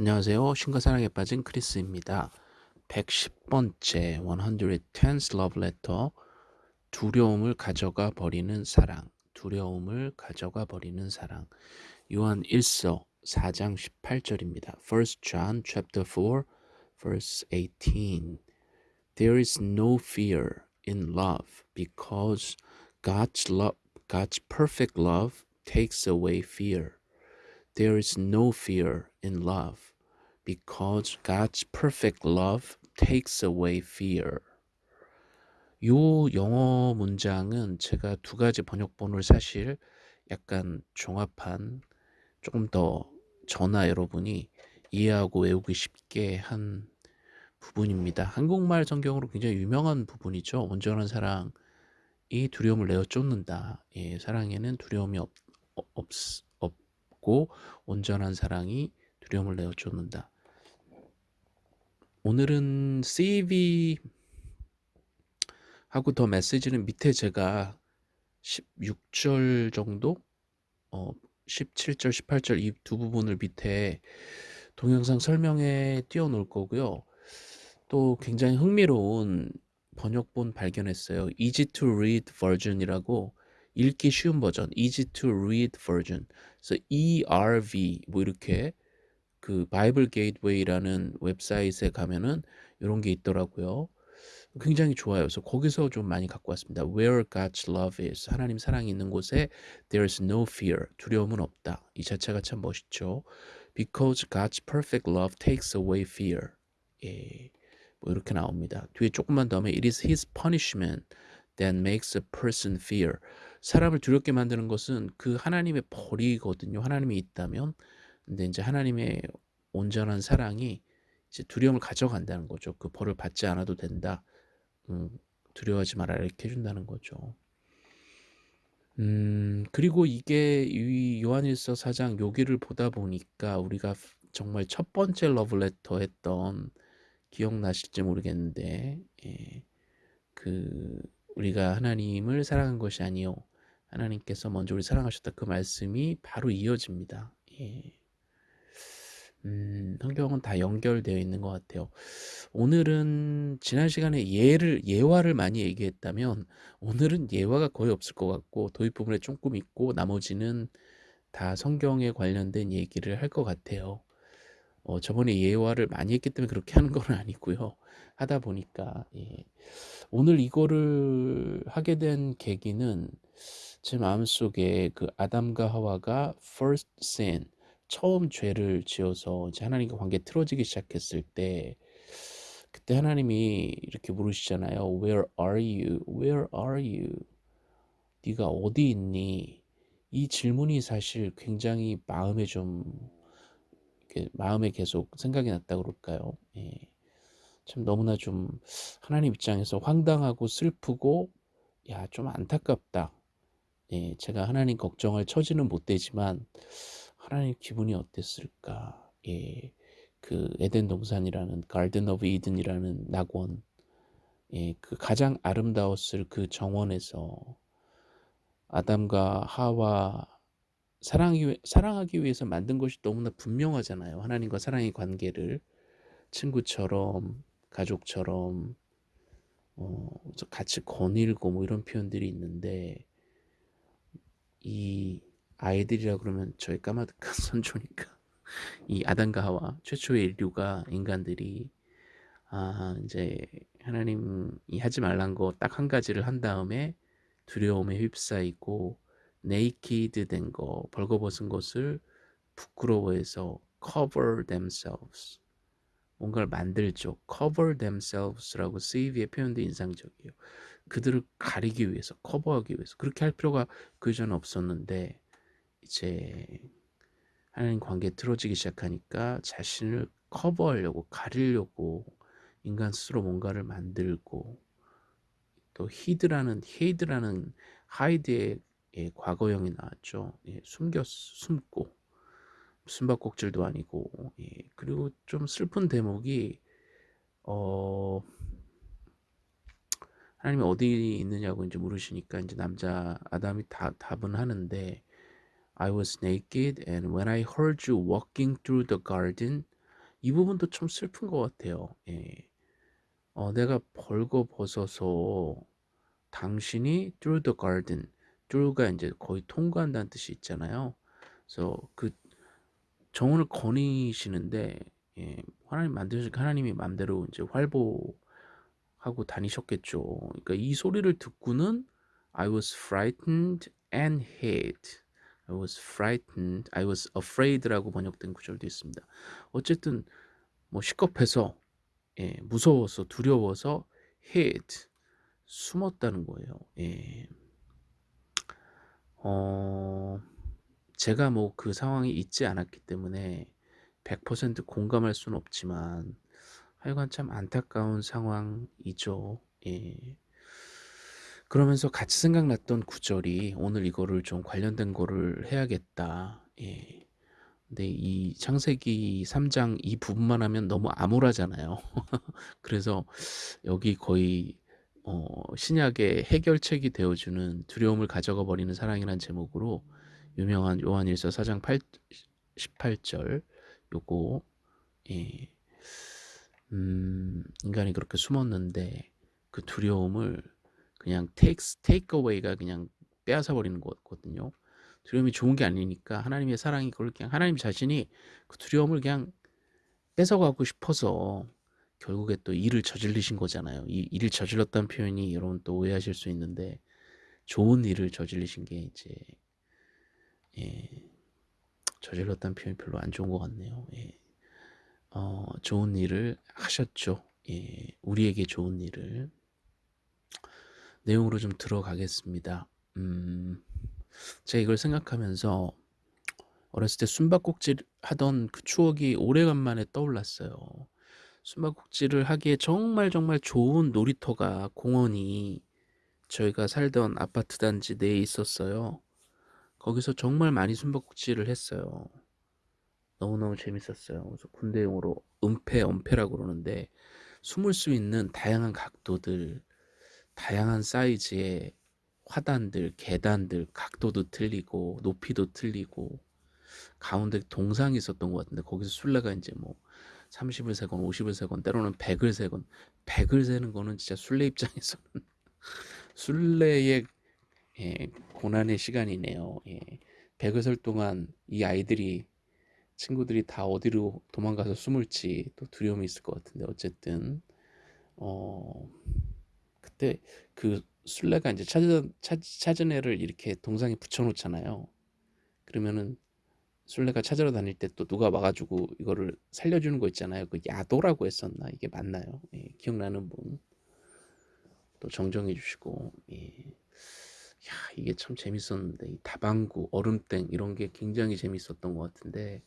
안녕하세요. 신과 사랑에 빠진 크리스입니다. 110번째 110th love letter 두려움을 가져가 버리는 사랑 두려움을 가져가 버리는 사랑 요한 1서 4장 18절입니다. 1 John chapter 4 verse 18 There is no fear in love because God's love God's perfect love takes away fear. There is no fear in love because God's perfect love takes away fear. 요 영어 문장은 제가 두 가지 번역본을 사실 약간 종합한 조금 더 저나 여러분이 이해하고 외우기 쉽게 한 부분입니다. 한국말 성경으로 굉장히 유명한 부분이죠. 온전한 사랑이 두려움을 내어 쫓는다. 예, 사랑에는 두려움이 없, 없, 없고 온전한 사랑이 두려움을 내어 쫓는다. 오늘은 CV 하고 더 메시지는 밑에 제가 16절 정도 어 17절 18절 이 두 부분을 밑에 동영상 설명에 띄워 놓을 거고요. 또 굉장히 흥미로운 번역본 발견했어요. Easy to read version이라고 읽기 쉬운 버전, Easy to read version. 그래서 ERV 뭐 이렇게 그 Bible Gateway라는 웹사이트에 가면은 이런 게 있더라고요. 굉장히 좋아요. 그래서 거기서 좀 많이 갖고 왔습니다. Where God's love is 하나님 사랑이 있는 곳에 there's no fear 두려움은 없다. 이 자체가 참 멋있죠. Because God's perfect love takes away fear. 예, 뭐 이렇게 나옵니다. 뒤에 조금만 더 하면 It is His punishment that makes a person fear. 사람을 두렵게 만드는 것은 그 하나님의 벌이거든요. 하나님이 있다면 근데 이제 하나님의 온전한 사랑이 이제 두려움을 가져간다는 거죠. 그 벌을 받지 않아도 된다. 음, 두려워하지 마라 이렇게 해준다는 거죠. 음, 그리고 이게 이 요한일서 4장 여기를 보다 보니까 우리가 정말 첫 번째 러브레터 했던 기억나실지 모르겠는데 예, 그 우리가 하나님을 사랑한 것이 아니요 하나님께서 먼저 우리 사랑하셨다 그 말씀이 바로 이어집니다. 예. 음, 성경은 다 연결되어 있는 것 같아요. 오늘은 지난 시간에 예를 예화를 많이 얘기했다면 오늘은 예화가 거의 없을 것 같고 도입 부분에 조금 있고 나머지는 다 성경에 관련된 얘기를 할 것 같아요. 어, 저번에 예화를 많이 했기 때문에 그렇게 하는 건 아니고요. 하다 보니까 예. 오늘 이거를 하게 된 계기는 제 마음속에 그 아담과 하와가 first sin 처음 죄를 지어서 이제 하나님과 관계 틀어지기 시작했을 때 그때 하나님이 이렇게 물으시잖아요. Where are you? Where are you? 네가 어디 있니? 이 질문이 사실 굉장히 마음에 좀 마음에 계속 생각이 났다 그럴까요? 예. 참 너무나 좀 하나님 입장에서 황당하고 슬프고 야 좀 안타깝다. 예, 제가 하나님 걱정을 처지는 못 되지만 하나님 기분이 어땠을까? 예, 그 에덴 동산이라는 Garden of Eden이라는 낙원, 예, 그 가장 아름다웠을 그 정원에서 아담과 하와 사랑하기, 사랑하기 위해서 만든 것이 너무나 분명하잖아요. 하나님과 사랑의 관계를 친구처럼 가족처럼 어, 같이 거닐고 뭐 이런 표현들이 있는데 이 아이들이라 그러면 저희 까마득한 선조니까 이 아담과 하와 최초의 인류가 인간들이 아 이제 하나님이 하지 말란 거 딱 한 가지를 한 다음에 두려움에 휩싸이고 naked 된거 벌거벗은 것을 부끄러워해서 cover themselves. 뭔가를 만들죠. cover themselves라고 CV에 표현된 인상적이에요. 그들을 가리기 위해서 커버하기 위해서. 그렇게 할 필요가 그 전에 없었는데 이제 하나님 관계 틀어지기 시작하니까 자신을 커버하려고 가리려고 인간 스스로 뭔가를 만들고 또 hid라는 hid라는 hide의 예, 과거형이 나왔죠. 예, 숨겼 숨고 숨바꼭질도 아니고 예, 그리고 좀 슬픈 대목이 어 하나님이 어디 있느냐고 이제 물으시니까 이제 남자 아담이 다 답은 하는데 I was naked, and when I heard you walking through the garden, 이 부분도 참 슬픈 것 같아요. 예. 어 "내가 벌거벗어서 당신이 through the garden" through가 인제 거의 통과한다는 뜻이 있잖아요. 그래서 그 정원을 거니시는데 예 하나님 만드시니까 하나님이 맘대로 인제 활보하고 다니셨겠죠. 그러니까 이 소리를 듣고는 I was frightened and hid. I was frightened. I was afraid라고 번역된 구절도 있습니다. 어쨌든 뭐 시겁해서 예 무서워서 두려워서 hid 숨었다는 거예요. 예. 어 제가 뭐 그 상황이 있지 않았기 때문에 100% 공감할 수는 없지만 하여간 참 안타까운 상황이죠. 예. 그러면서 같이 생각났던 구절이 '오늘 이거를 좀 관련된 거를 해야겠다.' 예. 근데 이 창세기 3장 이 부분만 하면 너무 암울하잖아요. 그래서 여기 거의 어 신약의 해결책이 되어 주는 두려움을 가져가 버리는 사랑이란 제목으로 유명한 요한일서 4장 8 18절 요거 예. 음 인간이 그렇게 숨었는데 그 두려움을 그냥 takes take away가 그냥 빼앗아 버리는 거거든요. 두려움이 좋은 게 아니니까 하나님의 사랑이 그걸 그냥 하나님 자신이 그 두려움을 그냥 뺏어가고 싶어서 결국에 또 일을 저지르신 거잖아요. 이 일을 저질렀다는 표현이 여러분 또 오해하실 수 있는데 좋은 일을 저지르신 게 이제 예 저질렀다는 표현이 별로 안 좋은 것 같네요. 예. 어 좋은 일을 하셨죠. 예. 우리에게 좋은 일을. 내용으로 좀 들어가겠습니다. 음. 제가 이걸 생각하면서 어렸을 때 숨바꼭질 하던 그 추억이 오래간만에 떠올랐어요. 숨바꼭질을 하기에 정말 정말 좋은 놀이터가 공원이 저희가 살던 아파트 단지 내에 있었어요. 거기서 정말 많이 숨바꼭질을 했어요. 너무너무 재밌었어요. 그래서 군대용어로 은폐, 엄폐라고 그러는데 숨을 수 있는 다양한 각도들, 다양한 사이즈의 화단들, 계단들, 각도도 틀리고 높이도 틀리고 가운데 동상이 있었던 것 같은데 거기서 술래가 인제 뭐 30을 세건 50을 세건 때로는 100을 세건 100을 세는 거는 진짜 술래 입장에서는 술래의 예 고난의 시간이네요. 예. 100을 설 동안 이 아이들이 친구들이 다 어디로 도망가서 숨을지 또 두려움이 있을 것 같은데 어쨌든 어 그때 그 술래가 인제 찾은 찾 찾은 애를 이렇게 동상에 붙여 놓잖아요. 그러면은 술래가 찾으러 다닐 때 또 누가 와 가지고 이거를 살려주는 거 있잖아요. 그 야도라고 했었나? 이게 맞나요? 예 기억나는 분 또 정정해 주시고 예. 야 이게 참 재밌었는데 이 다방구, 얼음땡 이런 게 굉장히 재밌었던 것 같은데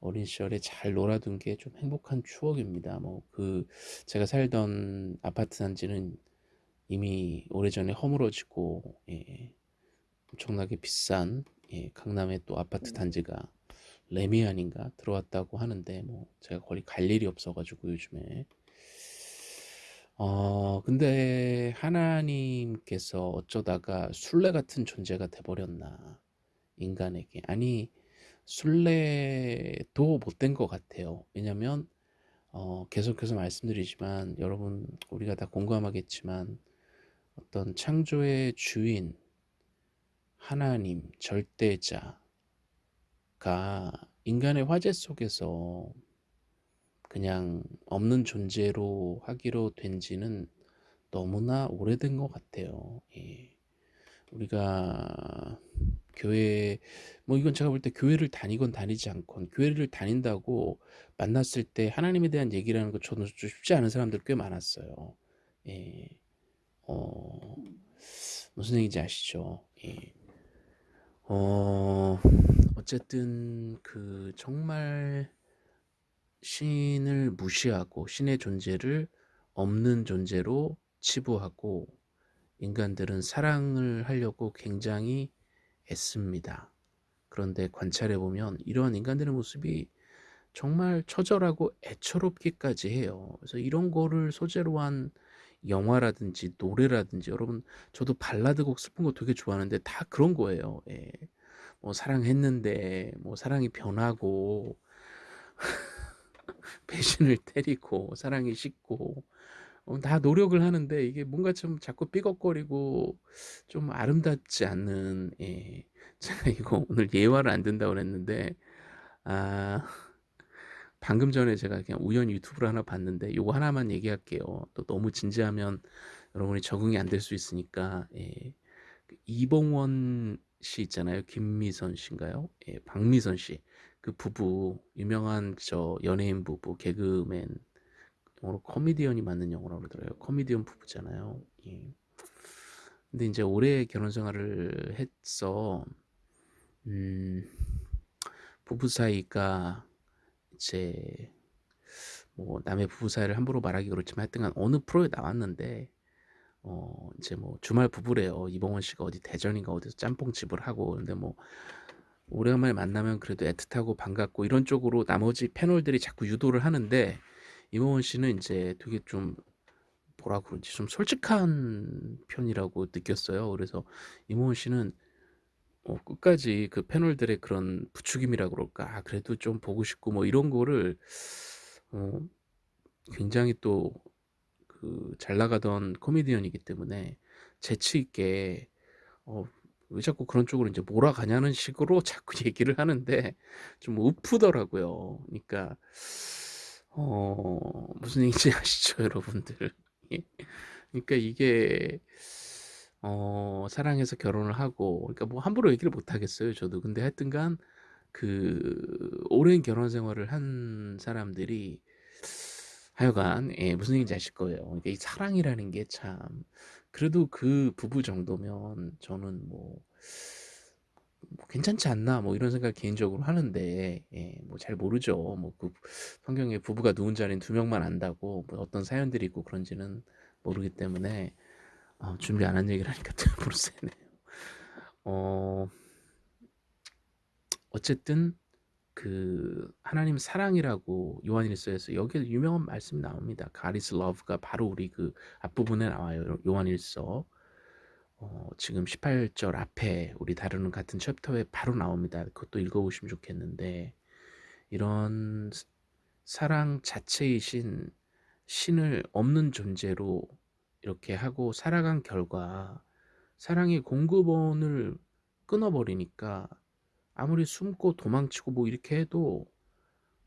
어린 시절에 잘 놀아둔 게 좀 행복한 추억입니다. 뭐 그 제가 살던 아파트 단지는 이미 오래전에 허물어지고 예 엄청나게 비싼 예 강남의 또 아파트 단지가 레미안인가 들어왔다고 하는데 뭐 제가 거기 갈 일이 없어 가지고 요즘에 어 근데 하나님께서 어쩌다가 술래 같은 존재가 돼 버렸나 인간에게. 아니 술래도 못된 것 같아요. 왜냐면 어 계속해서 말씀드리지만 여러분 우리가 다 공감하겠지만 어떤 창조의 주인 하나님 절대자가 인간의 화제 속에서 그냥 없는 존재로 하기로 된 지는 너무나 오래된 것 같아요. 예. 우리가 교회 뭐 이건 제가 볼 때 교회를 다니건 다니지 않건 교회를 다닌다고 만났을 때 하나님에 대한 얘기를 하는 거 저는 좀 쉽지 않은 사람들 꽤 많았어요. 예. 어 무슨 얘기인지 아시죠? 예. 어 어쨌든 그 정말 신을 무시하고 신의 존재를 없는 존재로 치부하고 인간들은 사랑을 하려고 굉장히 애씁니다. 그런데 관찰해 보면 이러한 인간들의 모습이 정말 처절하고 애처롭기까지 해요. 그래서 이런 거를 소재로 한 영화라든지 노래라든지 여러분 저도 발라드 곡 슬픈 거 되게 좋아하는데 다 그런 거예요. 예. 뭐 사랑했는데 뭐 사랑이 변하고 배신을 때리고 사랑이 식고 어 다 노력을 하는데 이게 뭔가 좀 자꾸 삐걱거리고 좀 아름답지 않는 예 제가 이거 오늘 예화를 안 든다고 그랬는데 아 방금 전에 제가 그냥 우연히 유튜브를 하나 봤는데 요거 하나만 얘기할게요. 또 너무 진지하면 여러분이 적응이 안 될 수 있으니까 예. 그 이봉원 씨 있잖아요. 김미선 씨인가요? 예 박미선 씨. 그 부부 유명한 저 연예인 부부 개그맨 영어로 코미디언이 맞는 영어라고 그러더라고요. 코미디언 부부잖아요. 예. 근데 인제 오래 결혼 생활을 해서 음 부부 사이가 이제 뭐 남의 부부 사이를 함부로 말하기 그렇지만 하여튼간 어느 프로에 나왔는데 어 이제 뭐 주말 부부래요. 이봉원 씨가 어디 대전인가 어디서 짬뽕집을 하고 근데 뭐 오래간만에 만나면 그래도 애틋하고 반갑고 이런 쪽으로 나머지 패널들이 자꾸 유도를 하는데 이봉원 씨는 인제 되게 좀 뭐라 그러지 좀 솔직한 편이라고 느꼈어요. 그래서 이봉원 씨는 어 끝까지 그 패널들의 그런 부추김이라 그럴까? 아 그래도 좀 보고 싶고 뭐 이런 거를 어 굉장히 또 그 잘 나가던 코미디언이기 때문에 재치 있게 어 왜 자꾸 그런 쪽으로 인제 몰아가냐는 식으로 자꾸 얘기를 하는데 좀 우프더라고요. 그니까 어 무슨 얘기인지 아시죠 여러분들? 예. 그러니까 이게 어 사랑해서 결혼을 하고 그러니까 뭐 함부로 얘기를 못 하겠어요 저도. 근데 하여튼간 그 오랜 결혼 생활을 한 사람들이 하여간 예 무슨 얘기인지 아실 거예요. 이게 이 사랑이라는 게 참 그래도 그 부부 정도면 저는 뭐 뭐 '괜찮지 않나.' 뭐 이런 생각을 개인적으로 하는데 예 뭐 잘 모르죠. 뭐 그 성경에 부부가 누운지 아닌 두 명만 안다고 뭐 어떤 사연들이 있고 그런지는 모르기 때문에 어 준비 안 한 얘기를 하니까 또 새네요. 어 어쨌든 그 하나님 사랑이라고 요한일서에서 여기에 유명한 말씀이 나옵니다. Is love가 바로 우리 그 앞부분에 나와요 요 요한일서. 어 지금 18절 앞에 우리 다루는 같은 챕터에 바로 나옵니다. 그것도 읽어 보시면 좋겠는데 이런 사 사랑 자체이신 신을 없는 존재로 이렇게 하고 살아간 결과 사랑의 공급원을 끊어 버리니까 아무리 숨고 도망치고 뭐 이렇게 해도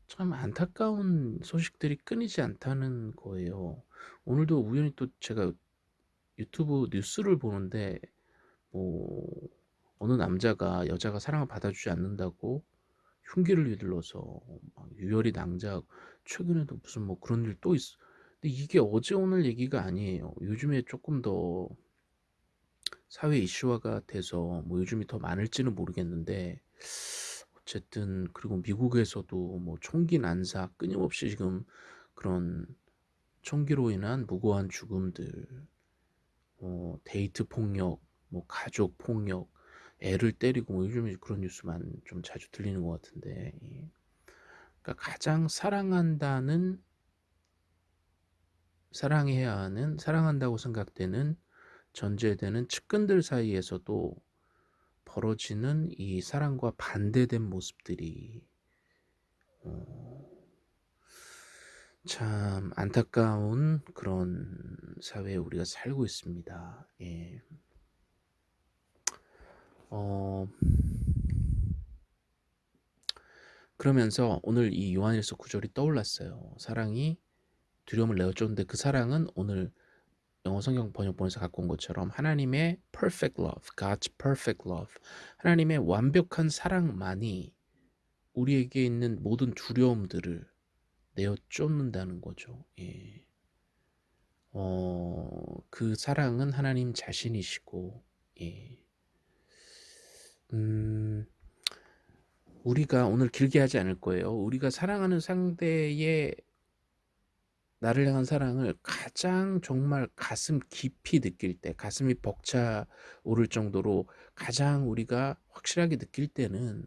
참 안타까운 소식들이 끊이지 않다는 거예요. 오늘도 우연히 또 제가 유튜브 뉴스를 보는데 뭐 어느 남자가 여자가 사랑을 받아주지 않는다고 흉기를 휘둘러서 막 유혈이 낭자하고 최근에도 무슨 뭐 그런 일 또 있어. 근데 이게 어제 오늘 얘기가 아니에요. 요즘에 조금 더 사회 이슈화가 돼서 뭐 요즘이 더 많을지는 모르겠는데 어쨌든 그리고 미국에서도 뭐 총기 난사 끊임없이 지금 그런 총기로 인한 무고한 죽음들 어 데이트 폭력 뭐 가족 폭력 애를 때리고 뭐 요즘에 그런 뉴스만 좀 자주 들리는 것 같은데 예. 그러니까 가장 사랑한다는 사랑해야 하는 사랑한다고 생각되는 전제되는 측근들 사이에서도 벌어지는 이 사랑과 반대된 모습들이 어 참 안타까운 그런 사회에 우리가 살고 있습니다. 예. 어 그러면서 오늘 이 요한일서 구절이 떠올랐어요. 사랑이 두려움을 내어쫓는데 그 사랑은 오늘 영어 성경 번역본에서 갖고 온 것처럼 하나님의 perfect love, God's perfect love, 하나님의 완벽한 사랑만이 우리에게 있는 모든 두려움들을 내어쫓는다는 거죠. 예. 어, 그 사랑은 하나님 자신이시고, 예. 음, 우리가 오늘 길게 하지 않을 거예요. 우리가 사랑하는 상대의 나를 향한 사랑을 가장 정말 가슴 깊이 느낄 때, 가슴이 벅차 오를 정도로 가장 우리가 확실하게 느낄 때는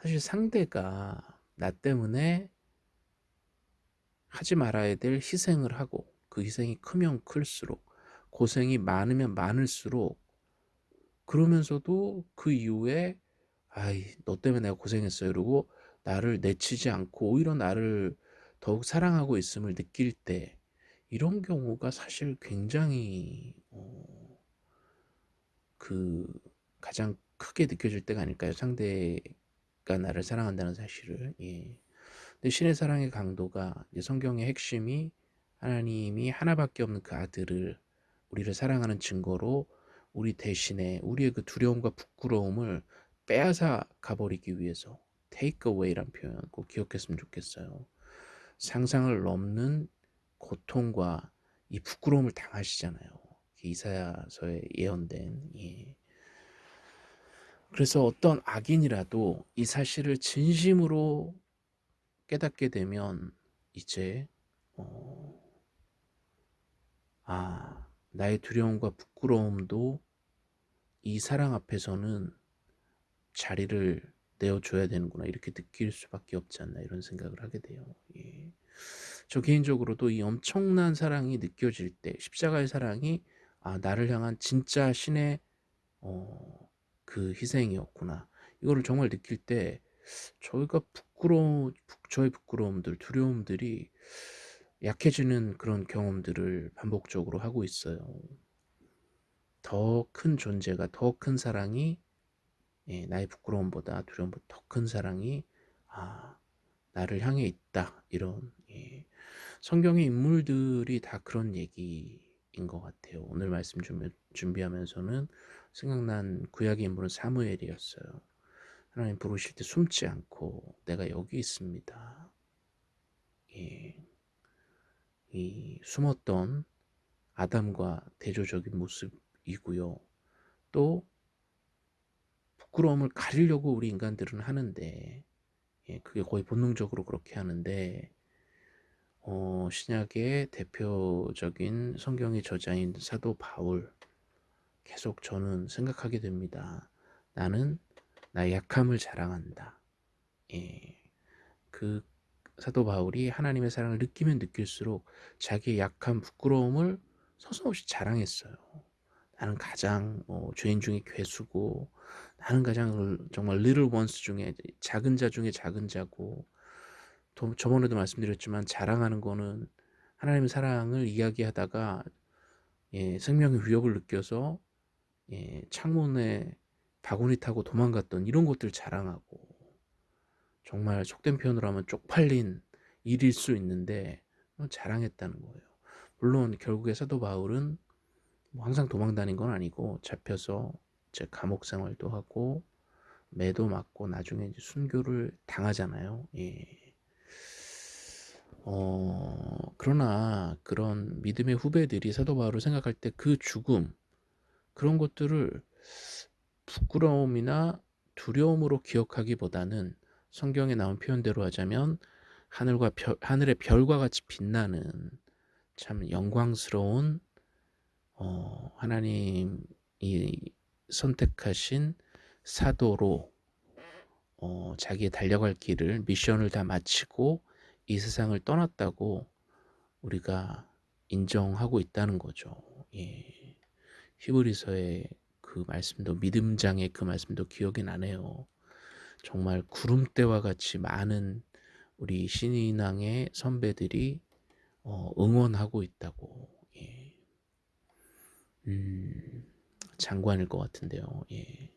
사실 상대가 나 때문에 하지 말아야 될 희생을 하고 그 희생이 크면 클수록 고생이 많으면 많을수록 그러면서도 그 이후에 아이 너 때문에 내가 고생했어 이러고 나를 내치지 않고 오히려 나를 더 더욱 사랑하고 있음을 느낄 때 이런 경우가 사실 굉장히 어 그 가장 크게 느껴질 때가 아닐까요? 상대가 나를 사랑한다는 사실을. 예. 근데 신의 사랑의 강도가 성경의 핵심이 하나님이 하나밖에 없는 그 아들을 우리를 사랑하는 증거로 우리 대신에 우리의 그 두려움과 부끄러움을 빼앗아 가버리기 위해서 away란 표현 꼭 기억했으면 좋겠어요. 상상을 넘는 고통과 이 부끄러움을 당하시잖아요. 이사야서에 예언된 예. 그래서 어떤 악인이라도 이 사실을 진심으로 깨닫게 되면 이제 어, 아 나의 두려움과 부끄러움도 이 사랑 앞에서는 자리를 내어줘야 되는구나 이렇게 느낄 수밖에 없지 않나 이런 생각을 하게 돼요. 예. 저 개인적으로도 이 엄청난 사랑이 느껴질 때 십자가의 사랑이 아 나를 향한 진짜 신의 어, 그 희생이었구나 이거를 정말 느낄 때 저희가 부끄러운 저의 부끄러움들 두려움들이 약해지는 그런 경험들을 반복적으로 하고 있어요. 더 큰 존재가 더 큰 사랑이 예, 나의 부끄러움보다 두려움보다 더 큰 사랑이 아 나를 향해 있다 이런 예. 성경의 인물들이 다 그런 얘기인 것 같아요. 오늘 말씀 준비, 준비하면서는 생각난 구약의 인물은 사무엘이었어요. 하나님 부르실 때 숨지 않고 내가 여기 있습니다. 예. 이 숨었던 아담과 대조적인 모습이고요. 또 부끄러움을 가리려고 우리 인간들은 하는데 예, 그게 거의 본능적으로 그렇게 하는데 어, 신약의 대표적인 성경의 저자인 사도 바울 계속 저는 생각하게 됩니다. 나는 나의 약함을 자랑한다. 예, 그 사도 바울이 하나님의 사랑을 느끼면 느낄수록 자기의 약함, 부끄러움을 서슴없이 자랑했어요. 나는 가장 어, 죄인 중에 괴수고 나는 가장 정말 little ones 중에 작은 자 중에 작은 자고 또 저번에도 말씀드렸지만 자랑하는 거는 하나님의 사랑을 이야기하다가 예, 생명의 위협을 느껴서 예, 창문에 바구니 타고 도망갔던 이런 것들 자랑하고 정말 속된 표현으로 하면 쪽팔린 일일 수 있는데 자랑했다는 거예요. 물론 결국에 사도 바울은 뭐 항상 도망 다닌 건 아니고 잡혀서 제 감옥 생활도 하고 매도 맞고 나중에 이제 순교를 당하잖아요. 예. 어, 그러나 그런 믿음의 후배들이 사도 바울을 생각할 때 그 죽음 그런 것들을 부끄러움이나 두려움으로 기억하기보다는 성경에 나온 표현대로 하자면 하늘과 별, 하늘의 별과 같이 빛나는 참 영광스러운 어, 하나님이 선택하신 사도로 어, 자기의 달려갈 길을 미션을 다 마치고 이 세상을 떠났다고 우리가 인정하고 있다는 거죠. 예. 히브리서의 그 말씀도 믿음장의 그 말씀도 기억이 나네요. 정말 구름대와 같이 많은 우리 신인왕의 선배들이 어, 응원하고 있다고 예. 음, 장관일 것 같은데요. 예.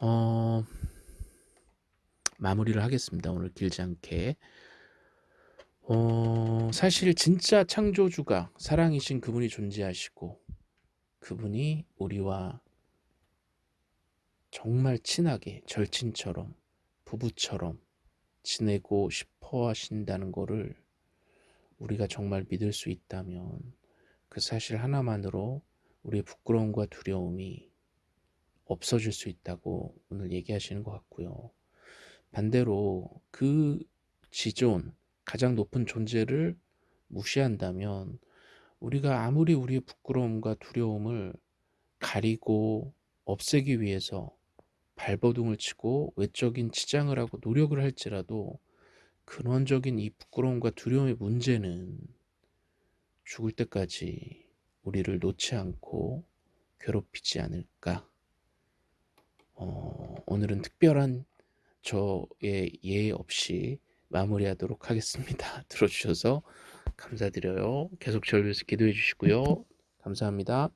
어, 마무리를 하겠습니다. 오늘 길지 않게. 어, 사실 진짜 창조주가 사랑이신 그분이 존재하시고 그분이 우리와 정말 친하게 절친처럼 부부처럼 지내고 싶어 하신다는 거를 우리가 정말 믿을 수 있다면 그 사실 하나만으로 우리의 부끄러움과 두려움이 없어질 수 있다고 오늘 얘기하시는 것 같고요. 반대로 그 지존, 가장 높은 존재를 무시한다면 우리가 아무리 우리의 부끄러움과 두려움을 가리고 없애기 위해서 발버둥을 치고 외적인 치장을 하고 노력을 할지라도 근원적인 이 부끄러움과 두려움의 문제는 죽을 때까지 우리를 놓지 않고 괴롭히지 않을까. 어, 오늘은 특별한 저의 예의 없이 마무리하도록 하겠습니다. 들어주셔서 감사드려요. 계속 저를 위해서 기도해 주시고요. 감사합니다.